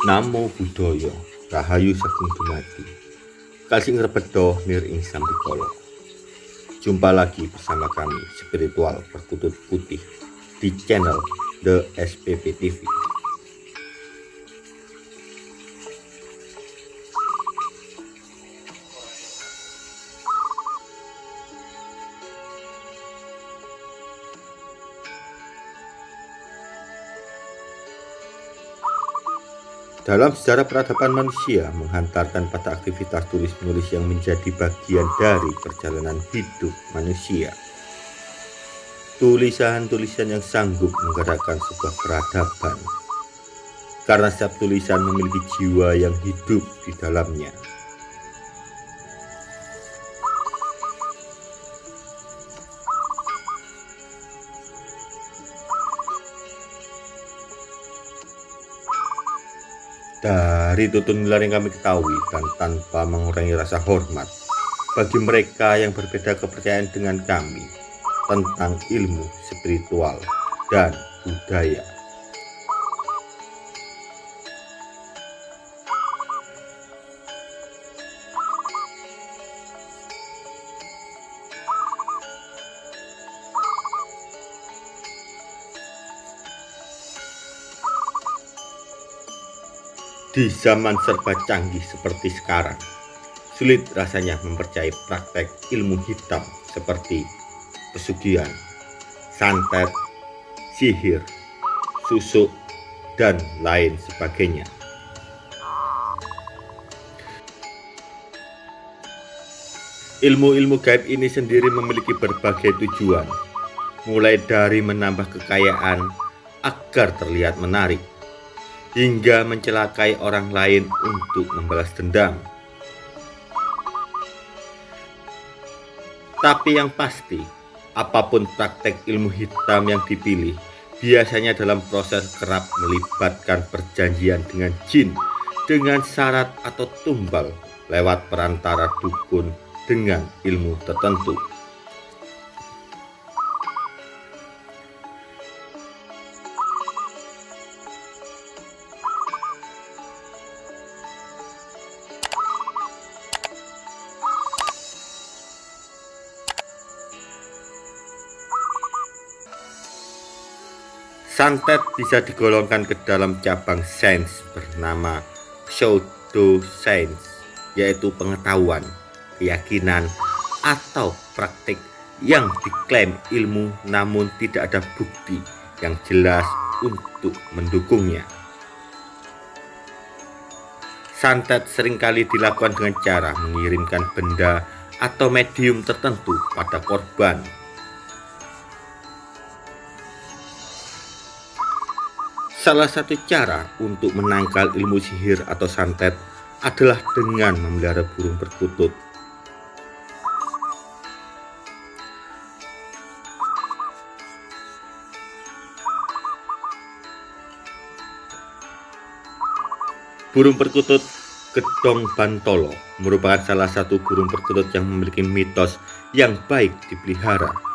Namo Buddhaya Rahayu Sagung Dumadi. Kasih Rebedo Nir Ing Sambikolo Jumpa lagi bersama kami Spiritual Perkutut Putih di channel The SPP TV Dalam sejarah peradaban manusia menghantarkan pada aktivitas tulis-menulis yang menjadi bagian dari perjalanan hidup manusia. Tulisan-tulisan yang sanggup menggerakkan sebuah peradaban. Karena setiap tulisan memiliki jiwa yang hidup di dalamnya. Dari tutun nilai yang kami ketahui dan tanpa mengurangi rasa hormat bagi mereka yang berbeda kepercayaan dengan kami tentang ilmu spiritual dan budaya. Di zaman serba canggih seperti sekarang, sulit rasanya mempercayai praktek ilmu hitam seperti pesugihan, santet, sihir, susuk, dan lain sebagainya. Ilmu-ilmu gaib ini sendiri memiliki berbagai tujuan, mulai dari menambah kekayaan agar terlihat menarik, hingga mencelakai orang lain untuk membalas dendam. Tapi yang pasti, apa pun praktek ilmu hitam yang dipilih, biasanya dalam proses kerap melibatkan perjanjian dengan jin dengan syarat atau tumbal lewat perantara dukun dengan ilmu tertentu. Santet bisa digolongkan ke dalam cabang sains bernama pseudo sains, yaitu pengetahuan, keyakinan, atau praktik yang diklaim ilmu namun tidak ada bukti yang jelas untuk mendukungnya. Santet sering kali dilakukan dengan cara mengirimkan benda atau medium tertentu pada korban Salah satu cara untuk menangkal ilmu sihir atau santet adalah dengan memelihara burung perkutut. Burung perkutut Gedong Bantolo merupakan salah satu burung perkutut yang memiliki mitos yang baik dipelihara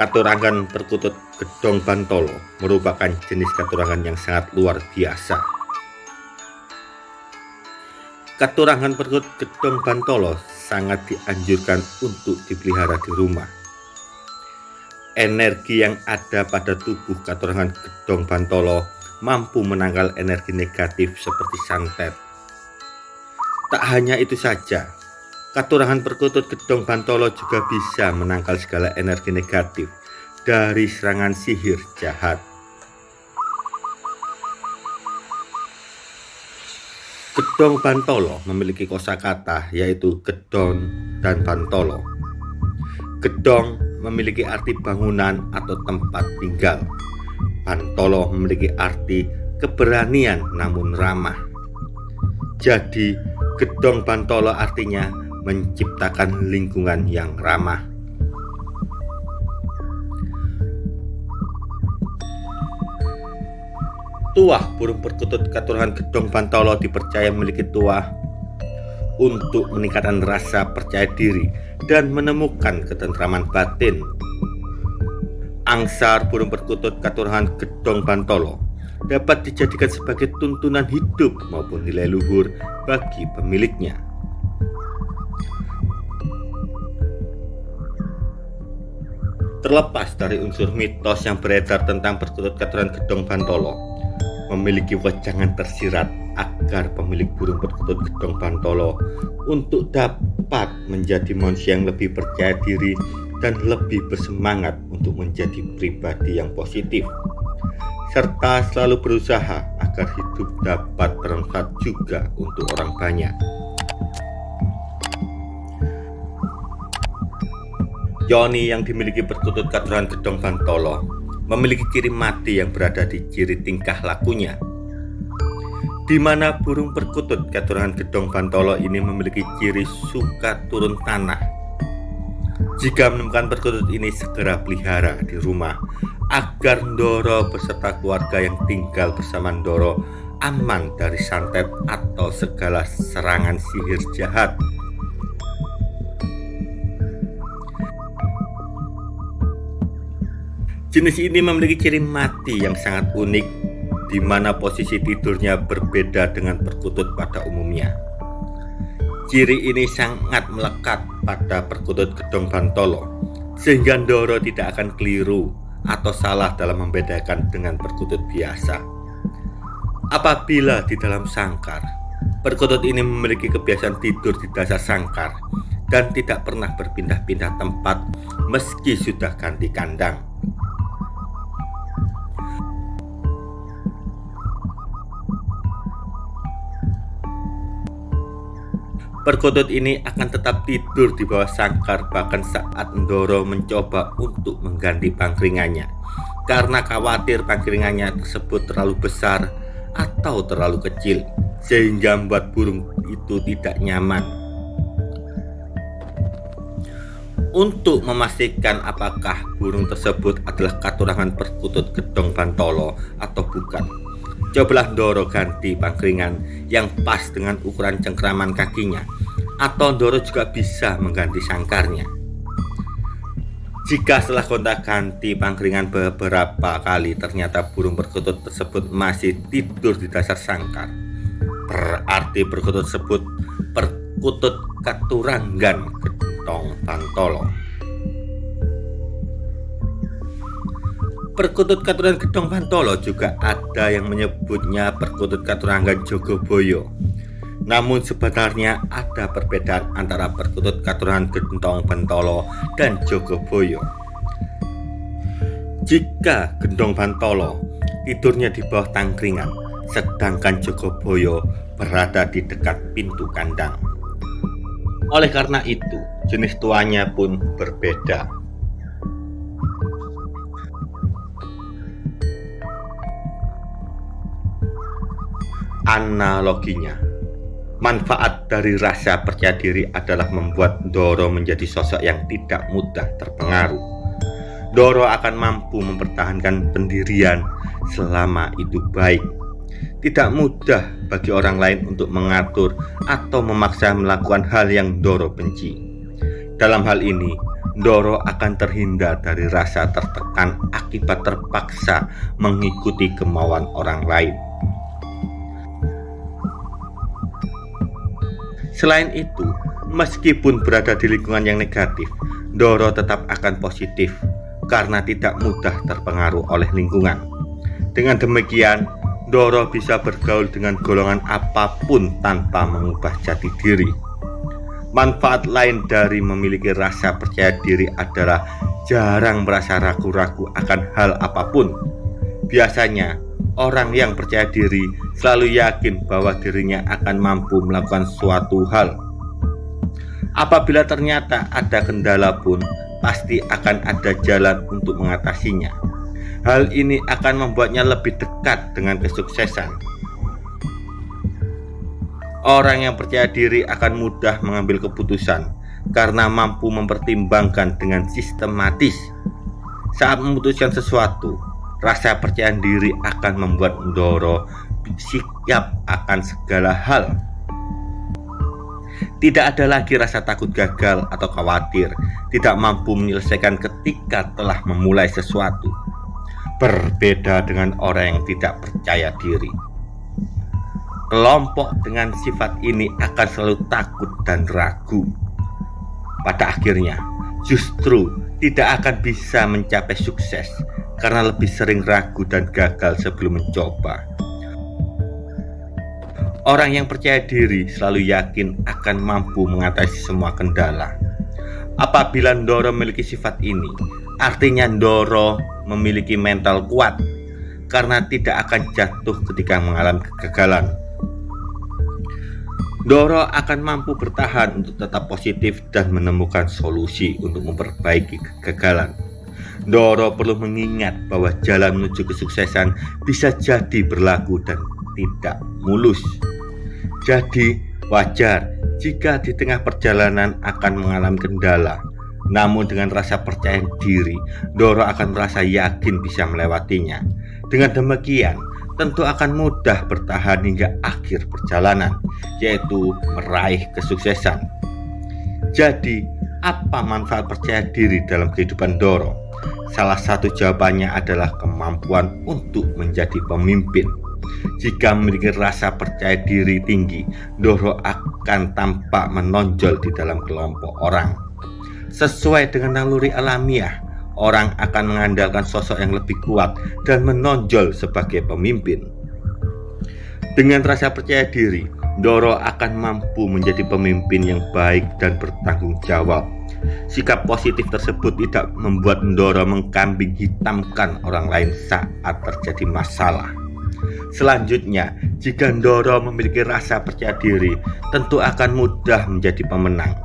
Katurangan perkutut gedong bantolo merupakan jenis katurangan yang sangat luar biasa. Katurangan perkutut gedong bantolo sangat dianjurkan untuk dipelihara di rumah. Energi yang ada pada tubuh katurangan gedong bantolo mampu menangkal energi negatif seperti santet. Tak hanya itu saja, Katurangan perkutut gedong bantolo juga bisa menangkal segala energi negatif dari serangan sihir jahat. Gedong bantolo memiliki kosakata yaitu gedon dan bantolo. Gedong memiliki arti bangunan atau tempat tinggal. Bantolo memiliki arti keberanian namun ramah. Jadi, gedong bantolo artinya menciptakan lingkungan yang ramah. Tuah burung perkutut keturunan Gedong Bantolo dipercaya memiliki tuah untuk meningkatkan rasa percaya diri dan menemukan ketentraman batin. Angsar burung perkutut keturunan Gedong Bantolo dapat dijadikan sebagai tuntunan hidup maupun nilai luhur bagi pemiliknya. Terlepas dari unsur mitos yang beredar tentang perkutut katuran gedong Bantolo, memiliki wejangan tersirat agar pemilik burung perkutut gedong Bantolo untuk dapat menjadi manusia yang lebih percaya diri dan lebih bersemangat untuk menjadi pribadi yang positif serta selalu berusaha agar hidup dapat bermanfaat juga untuk orang banyak. Yoni yang dimiliki perkutut katuran gedong Bantolo memiliki ciri mati yang berada di ciri tingkah lakunya. Di mana burung perkutut katuran gedong Bantolo ini memiliki ciri suka turun tanah. Jika menemukan perkutut ini segera pelihara di rumah agar Ndoro beserta keluarga yang tinggal bersama Ndoro aman dari santet atau segala serangan sihir jahat Jenis ini memiliki ciri mati yang sangat unik di mana posisi tidurnya berbeda dengan perkutut pada umumnya. Ciri ini sangat melekat pada perkutut gedong bantolo sehingga Ndoro tidak akan keliru atau salah dalam membedakan dengan perkutut biasa. Apabila di dalam sangkar, perkutut ini memiliki kebiasaan tidur di dasar sangkar dan tidak pernah berpindah-pindah tempat meski sudah ganti kandang. Perkutut ini akan tetap tidur di bawah sangkar bahkan saat Ndoro mencoba untuk mengganti pangkringannya karena khawatir pangkringannya tersebut terlalu besar atau terlalu kecil sehingga membuat burung itu tidak nyaman. Untuk memastikan apakah burung tersebut adalah katurangan perkutut gedong bantolo atau bukan, Cobalah Doro ganti pangkringan yang pas dengan ukuran cengkraman kakinya atau Doro juga bisa mengganti sangkarnya. Jika setelah kontak ganti pangkringan beberapa kali ternyata burung perkutut tersebut masih tidur di dasar sangkar, berarti perkutut tersebut perkutut katuranggan getong pantolo. Perkutut Katuran Gedong Pantolo juga ada yang menyebutnya Perkutut Katurangan Jogoboyo. Namun sebenarnya ada perbedaan antara Perkutut Katuran Gedong Pantolo dan Jogoboyo. Jika Gendong Pantolo tidurnya di bawah tangkringan, sedangkan Jogoboyo berada di dekat pintu kandang. Oleh karena itu, jenis tuanya pun berbeda. analoginya. Manfaat dari rasa percaya diri adalah membuat Doro menjadi sosok yang tidak mudah terpengaruh. Doro akan mampu mempertahankan pendirian selama itu baik. Tidak mudah bagi orang lain untuk mengatur atau memaksa melakukan hal yang Doro benci. Dalam hal ini, Doro akan terhindar dari rasa tertekan akibat terpaksa mengikuti kemauan orang lain. Selain itu, meskipun berada di lingkungan yang negatif, Doro tetap akan positif karena tidak mudah terpengaruh oleh lingkungan. Dengan demikian, Doro bisa bergaul dengan golongan apa pun tanpa mengubah jati diri. Manfaat lain dari memiliki rasa percaya diri adalah jarang merasa ragu-ragu akan hal apa pun. Biasanya, Orang yang percaya diri selalu yakin bahwa dirinya akan mampu melakukan suatu hal. Apabila ternyata ada kendala pun, pasti akan ada jalan untuk mengatasinya. Hal ini akan membuatnya lebih dekat dengan kesuksesan. Orang yang percaya diri akan mudah mengambil keputusan karena mampu mempertimbangkan dengan sistematis. Saat memutuskan sesuatu, Rasa percaya diri akan membuat Ndoro siap akan segala hal. Tidak ada lagi rasa takut gagal atau khawatir, tidak mampu menyelesaikan ketika telah memulai sesuatu. Berbeda dengan orang yang tidak percaya diri. Kelompok dengan sifat ini akan selalu takut dan ragu. Pada akhirnya, justru tidak akan bisa mencapai sukses karena lebih sering ragu dan gagal sebelum mencoba. Orang yang percaya diri selalu yakin akan mampu mengatasi semua kendala. Apabila Ndoro memiliki sifat ini, artinya Ndoro memiliki mental kuat karena tidak akan jatuh ketika mengalami kegagalan. Doro akan mampu bertahan untuk tetap positif dan menemukan solusi untuk memperbaiki kegagalan. Doro perlu mengingat bahwa jalan menuju kesuksesan bisa jadi berlaku dan tidak mulus. Jadi, wajar jika di tengah perjalanan akan mengalami kendala. Namun dengan rasa percaya diri, Doro akan merasa yakin bisa melewatinya. Dengan demikian, tentu akan mudah bertahan hingga akhir perjalanan, yaitu meraih kesuksesan. Jadi, apa manfaat percaya diri dalam kehidupan Doro? Salah satu jawabannya adalah kemampuan untuk menjadi pemimpin. Jika memiliki rasa percaya diri tinggi, Doro akan tampak menonjol di dalam kelompok orang. Sesuai dengan naluri alamiah, orang akan mengandalkan sosok yang lebih kuat dan menonjol sebagai pemimpin. Dengan rasa percaya diri, Doro akan mampu menjadi pemimpin yang baik dan bertanggung jawab. Sikap positif tersebut tidak membuat Doro mengkambing hitamkan orang lain saat terjadi masalah. Selanjutnya, jika Doro memiliki rasa percaya diri, tentu akan mudah menjadi pemenang.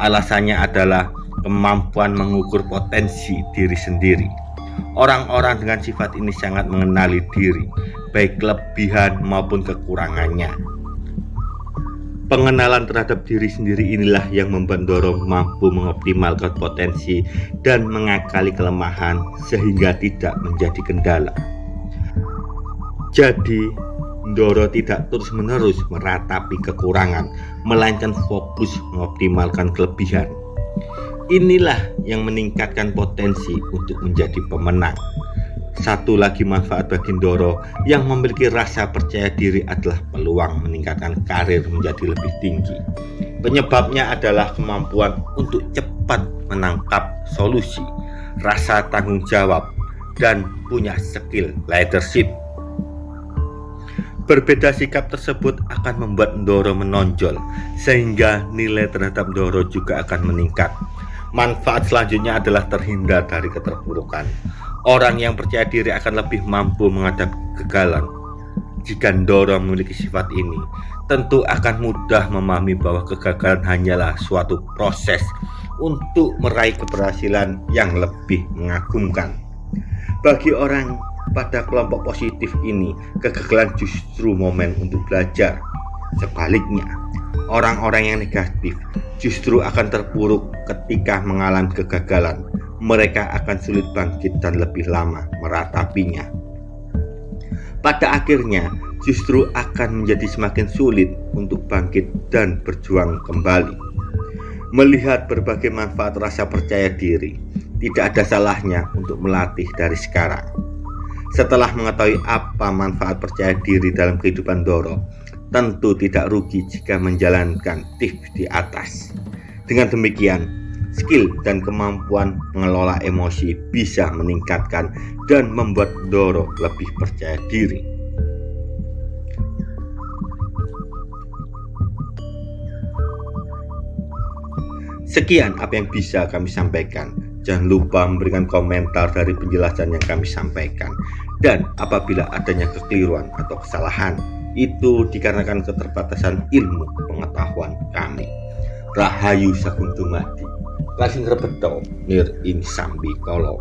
Alasannya adalah kemampuan mengukur potensi diri sendiri. Orang-orang dengan sifat ini sangat mengenali diri, baik kelebihan maupun kekurangannya. Pengenalan terhadap diri sendiri inilah yang Doro mampu mengoptimalkan potensi dan mengakali kelemahan sehingga tidak menjadi kendala. Jadi, Doro tidak terus-menerus meratapi kekurangan, melainkan fokus mengoptimalkan kelebihan. Inilah yang meningkatkan potensi untuk menjadi pemenang. Satu lagi manfaat bagi Doro yang memiliki rasa percaya diri adalah peluang meningkatkan karir menjadi lebih tinggi. Penyebabnya adalah kemampuan untuk cepat menangkap solusi, rasa tanggung jawab, dan punya skill leadership. Berbeda sikap tersebut akan membuat Doro menonjol, sehingga nilai terhadap Doro juga akan meningkat. Manfaat selanjutnya adalah terhindar dari keterpurukan. Orang yang percaya diri akan lebih mampu menghadapi kegagalan. Jika Doro memiliki sifat ini, tentu akan mudah memahami bahwa kegagalan hanyalah suatu proses untuk meraih keberhasilan yang lebih mengagumkan. Bagi orang pada kelompok positif ini, kegagalan justru momen untuk belajar. Sebaliknya, orang-orang yang negatif justru akan terpuruk ketika mengalami kegagalan. Mereka akan sulit bangkit dan lebih lama meratapinya. Pada akhirnya, justru akan menjadi semakin sulit untuk bangkit dan berjuang kembali. Melihat berbagai manfaat rasa percaya diri, tidak ada salahnya untuk melatih dari sekarang. Setelah mengetahui apa manfaat percaya diri dalam kehidupan Doro, tentu tidak rugi jika menjalankan tips di atas. Dengan demikian, skill dan kemampuan mengelola emosi bisa meningkatkan dan membuat Doro lebih percaya diri. Sekian apa yang bisa kami sampaikan. Jangan lupa memberikan komentar dari penjelasan yang kami sampaikan. Dan apabila adanya kekeliruan atau kesalahan, itu dikarenakan keterbatasan ilmu pengetahuan kami. Rahayu Sakuntumadi, Lasing Rebeto, Nir Insambi Kolong.